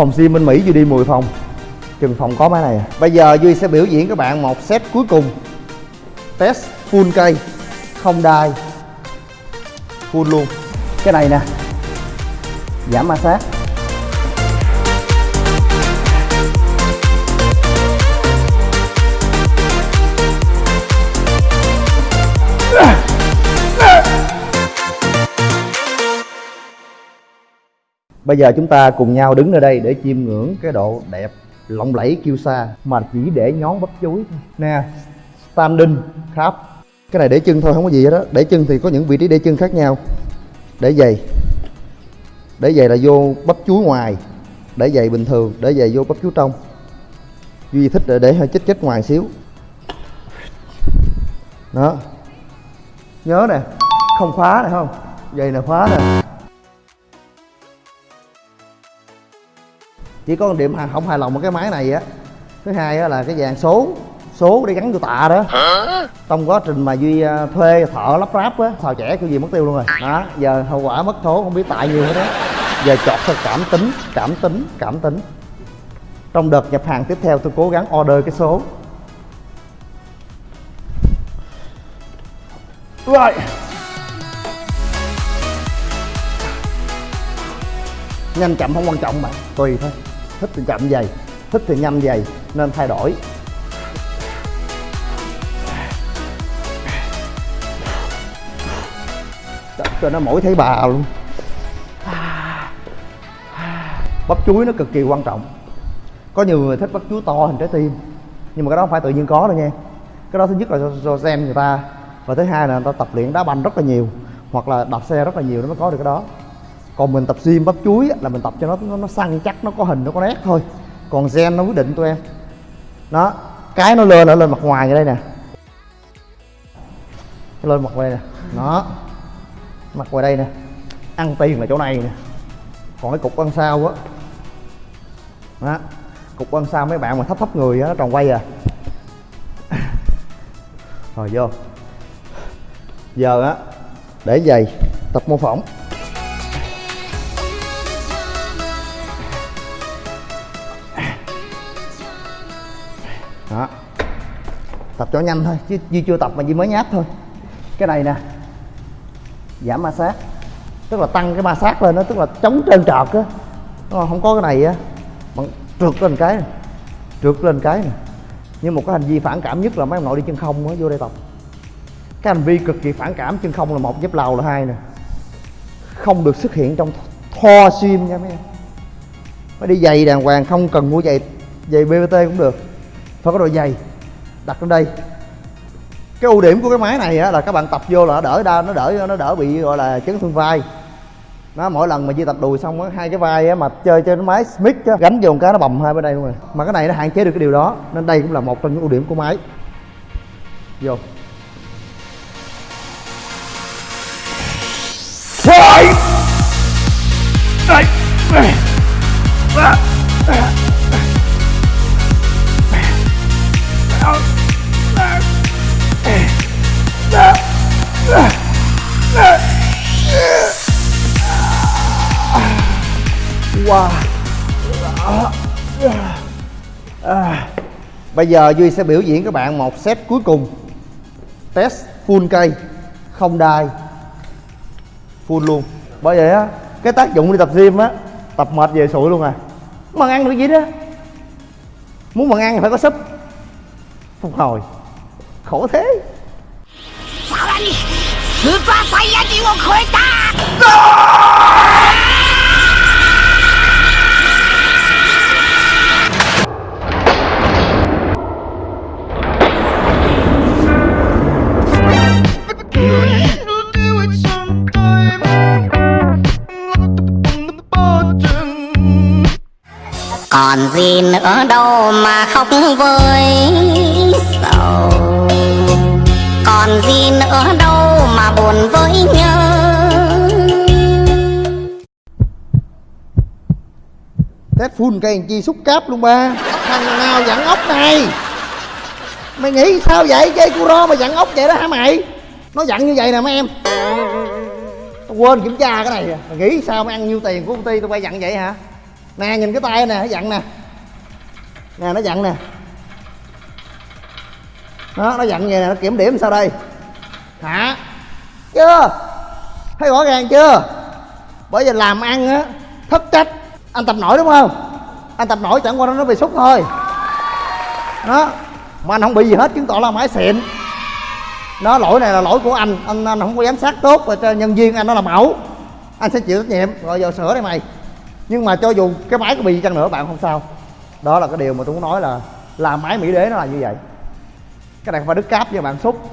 phòng sim bên mỹ duy đi 10 phòng. Chừng phòng có máy này. À. bây giờ duy sẽ biểu diễn các bạn một set cuối cùng. Test full cây không đai. Full luôn. Cái này nè. Giảm ma sát Bây giờ chúng ta cùng nhau đứng ở đây để chiêm ngưỡng cái độ đẹp lộng lẫy kiêu sa mà chỉ để nhón bắp chuối thôi. Nè, standing crab. Cái này để chân thôi không có gì hết đó. Để chân thì có những vị trí để chân khác nhau. Để giày. Để giày là vô bắp chuối ngoài. Để giày bình thường, để giày vô bắp chuối trong. Duy thích để, để hơi chết chết ngoài xíu. Đó. Nhớ nè, không khóa này không? Giày là khóa nè. Chỉ có điểm không hài lòng một cái máy này á. Thứ hai á là cái dàn số số để gắn vô tạ đó. Trong quá trình mà duy à, thuê thợ lắp ráp á xào trẻ kiểu gì mất tiêu luôn rồi. Đó giờ hậu quả mất số không biết tại nhiều hết đó giờ chọn theo cảm tính cảm tính cảm tính. Trong đợt nhập hàng tiếp theo tôi cố gắng order cái số. Rồi. Nhanh chậm không quan trọng mà tùy thôi thích thì chậm dày thích thì nhanh dày nên thay đổi. Cho nó mỗi thấy bà luôn. Bắp chuối nó cực kỳ quan trọng. Có nhiều người thích bắp chuối to hình trái tim nhưng mà cái đó không phải tự nhiên có đâu nha. Cái đó thứ nhất là do, do xem người ta và thứ hai là người ta tập luyện đá banh rất là nhiều hoặc là đạp xe rất là nhiều nó mới có được cái đó còn mình tập gym bắp chuối là mình tập cho nó nó, nó săn chắc nó có hình nó có nét thôi. Còn gen nó quyết định tụi em. Đó cái nó lên ở lên mặt ngoài như đây nè. Nó lên mặt ngoài đây nè. Nó mặt ngoài đây nè. Ăn tiền là chỗ này nè. Còn cái cục ăn sau á. Đó. cục ăn sau mấy bạn mà thấp thấp người á nó tròn quay à. Rồi vô. Giờ á để giày tập mô phỏng. Đó. Tập cho nhanh thôi chứ Duy chưa tập mà Duy mới nháp thôi. Cái này nè. Giảm ma sát. Tức là tăng cái ma sát lên đó tức là chống trơn trọt á. Không? Có cái này á. Bằng trượt lên cái này. trượt lên cái này, nhưng một cái hành vi phản cảm nhất là mấy ông nội đi chân không á vô đây tập. Cái hành vi cực kỳ phản cảm chân không là một dép lầu là hai nè. Không được xuất hiện trong thoa sim nha mấy em. Phải đi giày đàng hoàng không cần mua giày giày bbt cũng được phải có đôi giày. Đặt lên đây. Cái ưu điểm của cái máy này á, là các bạn tập vô là nó đỡ đau nó đỡ nó đỡ bị gọi là chấn thương vai. Nó mỗi lần mà di tập đùi xong á hai cái vai á mà chơi trên máy smith á gánh vô một cái nó bầm hai bên đây luôn rồi. Mà cái này nó hạn chế được cái điều đó nên đây cũng là một trong những ưu điểm của máy. Vô. Fight! Wow. À. Bây giờ Duy sẽ biểu diễn các bạn một set cuối cùng Test full cây Không đai Full luôn Bởi vậy á Cái tác dụng đi tập gym á Tập mệt về sụi luôn à Mà ăn được gì đó Muốn mà ăn thì phải có súp Phục hồi Khổ thế さらにスーパーサイヤ人を超えた còn gì nữa đâu mà khóc với sầu. Còn gì nữa đâu mà buồn với nhớ. Test full cây chi xúc cáp luôn ba. Thằng nào dặn ốc này? Mày nghĩ sao vậy? Chơi curo mà dặn ốc vậy đó hả mày? Nó dặn như vậy nè mấy em. Tao quên kiểm tra cái này à. Mày nghĩ sao mày ăn nhiêu tiền của công ty tao quay dặn vậy hả? Nè nhìn cái tay nè nó dặn nè. Nè nó dặn nè. Đó nó dặn vậy nè nó kiểm điểm sao đây? Hả? Chưa? Thấy rõ ràng chưa? Bởi vì làm ăn á thất trách. Anh tập nổi đúng không? Anh tập nổi chẳng qua nó bị xúc thôi. Đó mà anh không bị gì hết chứng tỏ là máy xịn. Nó lỗi này là lỗi của anh. Anh, anh không có giám sát tốt và cho nhân viên anh nó là mẫu anh sẽ chịu trách nhiệm. Rồi giờ sửa đây mày nhưng mà cho dù cái máy có bị chăng nữa, bạn không sao. Đó là cái điều mà tôi muốn nói là làm máy mỹ đế nó là như vậy. Cái này không phải đứt cáp nha bạn, xúc.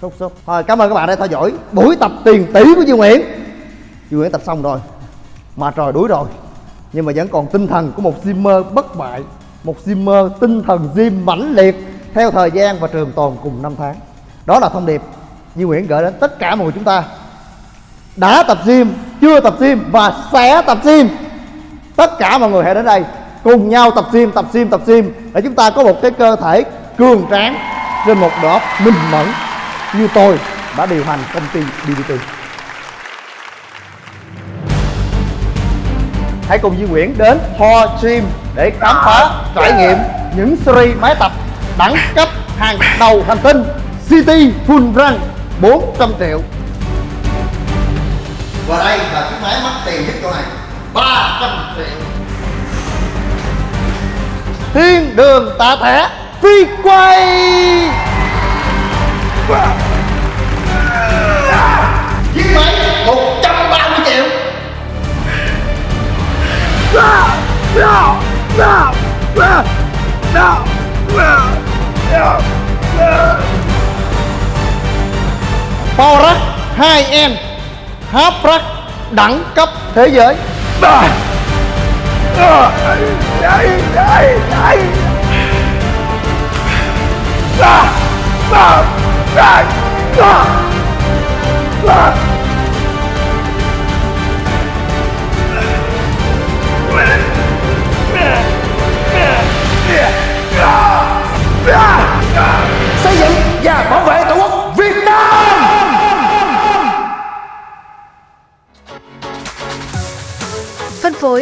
Xúc xúc. Thôi, cảm ơn các bạn đã theo dõi buổi tập tiền tỷ của Duy Nguyễn. Duy Nguyễn tập xong rồi, mà trời đuối rồi. Nhưng mà vẫn còn tinh thần của một Zimmer bất bại, một Zimmer tinh thần gym mãnh liệt theo thời gian và trường tồn cùng năm tháng. Đó là thông điệp Duy Nguyễn gửi đến tất cả mọi người chúng ta. Đã tập gym chưa tập gym và sẽ tập gym. Tất cả mọi người hãy đến đây, cùng nhau tập gym tập gym tập gym để chúng ta có một cái cơ thể cường tráng trên một đó minh mẫn như tôi đã điều hành công ty BBT hãy cùng Duy Nguyễn đến Ho Gym để khám phá, trải nghiệm những series máy tập đẳng cấp hàng đầu hành tinh City Full Run 400 triệu. Và đây Thiên đường tạ thẻ, phi quay. Chiếc máy 130 triệu. Power Rack 2M Half Rack đẳng cấp thế giới xây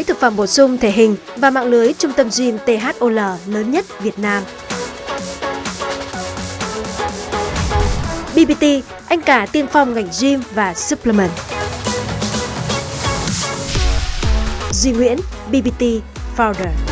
Phân thực phẩm bổ sung thể hình và mạng lưới trung tâm gym THOL lớn nhất Việt Nam. BBT, anh cả tiên phong ngành gym và supplement. Duy Nguyễn, BBT Founder.